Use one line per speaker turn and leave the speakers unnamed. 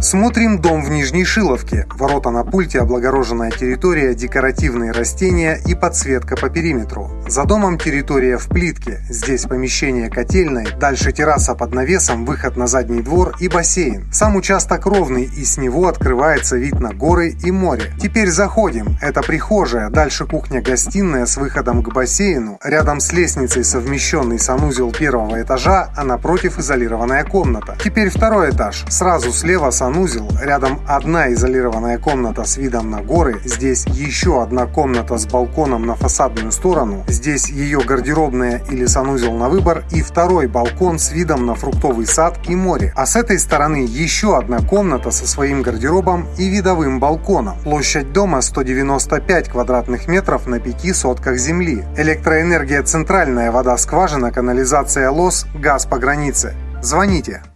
Смотрим дом в Нижней Шиловке. Ворота на пульте, облагороженная территория, декоративные растения и подсветка по периметру. За домом территория в плитке. Здесь помещение котельной, дальше терраса под навесом, выход на задний двор и бассейн. Сам участок ровный и с него открывается вид на горы и море. Теперь заходим. Это прихожая, дальше кухня-гостиная с выходом к бассейну. Рядом с лестницей совмещенный санузел первого этажа, а напротив изолированная комната. Теперь второй этаж. Сразу слева санузел рядом одна изолированная комната с видом на горы, здесь еще одна комната с балконом на фасадную сторону, здесь ее гардеробная или санузел на выбор и второй балкон с видом на фруктовый сад и море. А с этой стороны еще одна комната со своим гардеробом и видовым балконом. Площадь дома 195 квадратных метров на 5 сотках земли. Электроэнергия центральная, вода скважина, канализация лос, газ по границе. Звоните.